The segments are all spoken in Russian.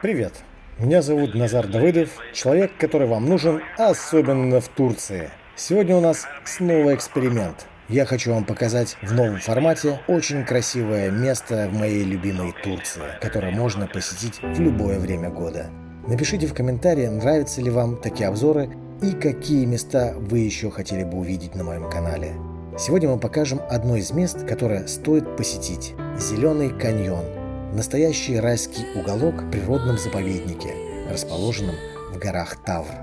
Привет, меня зовут Назар Давыдов, человек, который вам нужен, особенно в Турции. Сегодня у нас снова эксперимент. Я хочу вам показать в новом формате очень красивое место в моей любимой Турции, которое можно посетить в любое время года. Напишите в комментарии, нравятся ли вам такие обзоры и какие места вы еще хотели бы увидеть на моем канале. Сегодня мы покажем одно из мест, которое стоит посетить – Зеленый каньон – Настоящий райский уголок в природном заповеднике, расположенном в горах Тавр.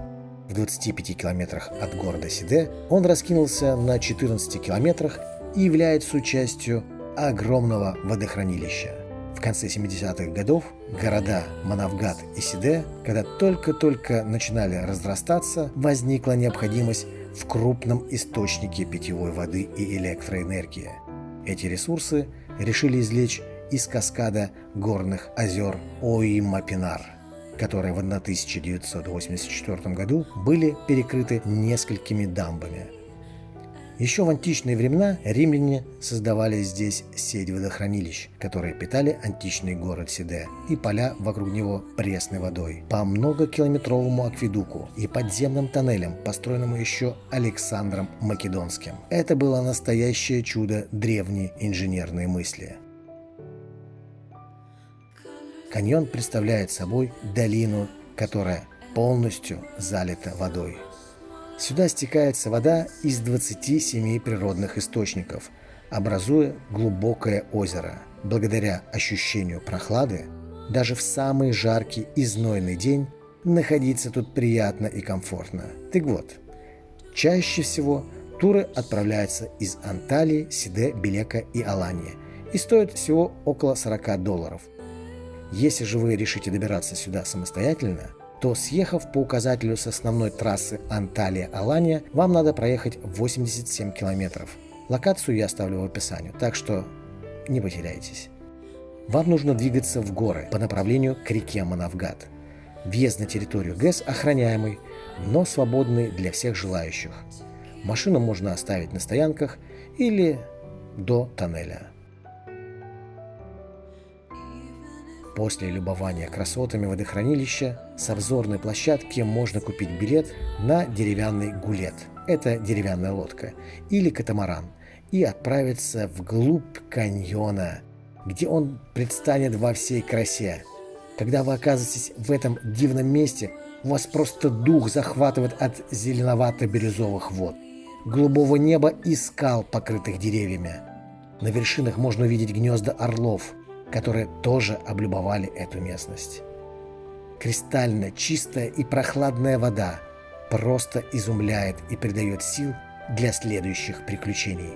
В 25 километрах от города Сиде он раскинулся на 14 километрах и является частью огромного водохранилища. В конце 70-х годов города Манавгат и Сиде, когда только-только начинали разрастаться, возникла необходимость в крупном источнике питьевой воды и электроэнергии. Эти ресурсы решили извлечь из каскада горных озер Оимапинар, которые в 1984 году были перекрыты несколькими дамбами. Еще в античные времена римляне создавали здесь сеть водохранилищ, которые питали античный город Сиде и поля вокруг него пресной водой по многокилометровому акведуку и подземным тоннелям, построенному еще Александром Македонским. Это было настоящее чудо древней инженерной мысли. Каньон представляет собой долину, которая полностью залита водой. Сюда стекается вода из 27 природных источников, образуя глубокое озеро. Благодаря ощущению прохлады, даже в самый жаркий и знойный день находиться тут приятно и комфортно. Так вот, чаще всего туры отправляются из Анталии, Сиде, Белека и Алании и стоят всего около 40 долларов – если же вы решите добираться сюда самостоятельно, то съехав по указателю с основной трассы Анталия-Алания, вам надо проехать 87 километров. Локацию я оставлю в описании, так что не потеряйтесь. Вам нужно двигаться в горы по направлению к реке Манавгат. Въезд на территорию ГЭС охраняемый, но свободный для всех желающих. Машину можно оставить на стоянках или до тоннеля. После любования красотами водохранилища с обзорной площадки можно купить билет на деревянный гулет. Это деревянная лодка. Или катамаран. И отправиться вглубь каньона, где он предстанет во всей красе. Когда вы оказываетесь в этом дивном месте, у вас просто дух захватывает от зеленовато-бирюзовых вод, голубого неба и скал, покрытых деревьями. На вершинах можно увидеть гнезда орлов – которые тоже облюбовали эту местность. Кристально чистая и прохладная вода просто изумляет и придает сил для следующих приключений.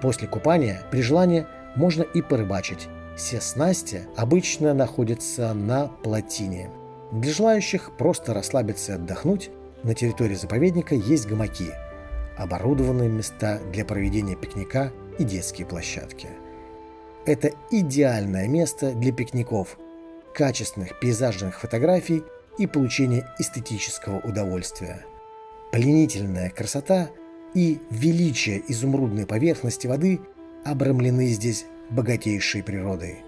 После купания при желании можно и порыбачить. Все снасти обычно находятся на плотине. Для желающих просто расслабиться и отдохнуть на территории заповедника есть гамаки, оборудованные места для проведения пикника и детские площадки. Это идеальное место для пикников, качественных пейзажных фотографий и получения эстетического удовольствия. Пленительная красота и величие изумрудной поверхности воды обрамлены здесь богатейшей природой.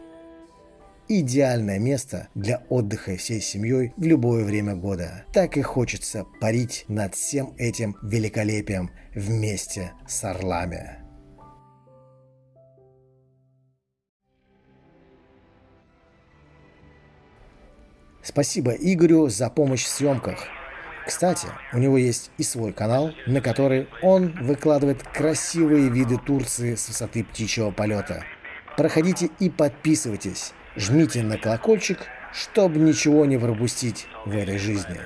Идеальное место для отдыха всей семьей в любое время года. Так и хочется парить над всем этим великолепием вместе с орлами. Спасибо Игорю за помощь в съемках. Кстати, у него есть и свой канал, на который он выкладывает красивые виды Турции с высоты птичьего полета. Проходите и подписывайтесь, жмите на колокольчик, чтобы ничего не пропустить в этой жизни.